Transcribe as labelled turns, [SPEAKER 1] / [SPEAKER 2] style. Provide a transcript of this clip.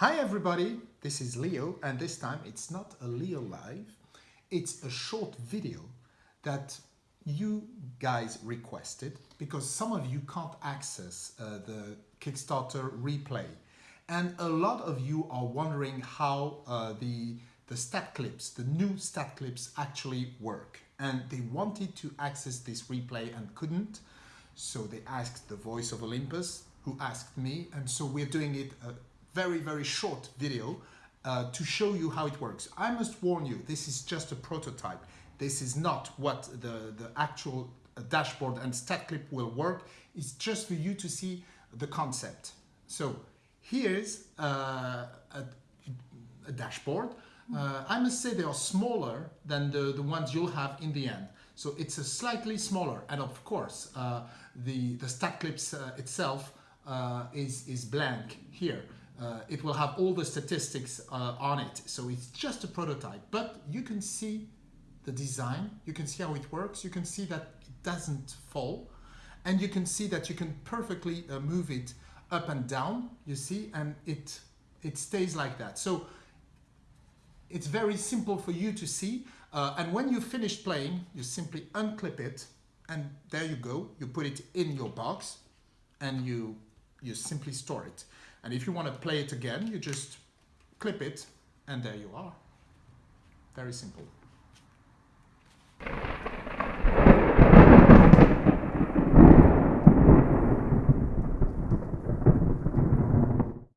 [SPEAKER 1] Hi everybody, this is Leo and this time it's not a Leo live, it's a short video that you guys requested because some of you can't access uh, the Kickstarter replay. And a lot of you are wondering how uh, the, the stat clips, the new stat clips actually work. And they wanted to access this replay and couldn't. So they asked the voice of Olympus who asked me and so we're doing it a very very short video uh, to show you how it works. I must warn you this is just a prototype. This is not what the, the actual uh, dashboard and stat clip will work. It's just for you to see the concept. So here's uh, a, a, dashboard. Uh, I must say they are smaller than the, the ones you'll have in the end. So it's a slightly smaller and of course uh, the, the stat clips uh, itself uh, is, is blank here. Uh, it will have all the statistics uh, on it. So it's just a prototype, but you can see the design, you can see how it works, you can see that it doesn't fall, and you can see that you can perfectly uh, move it up and down, you see, and it, it stays like that. So it's very simple for you to see, uh, and when you finish playing, you simply unclip it, and there you go, you put it in your box, and you, you simply store it. And if you want to play it again, you just clip it and there you are. Very simple.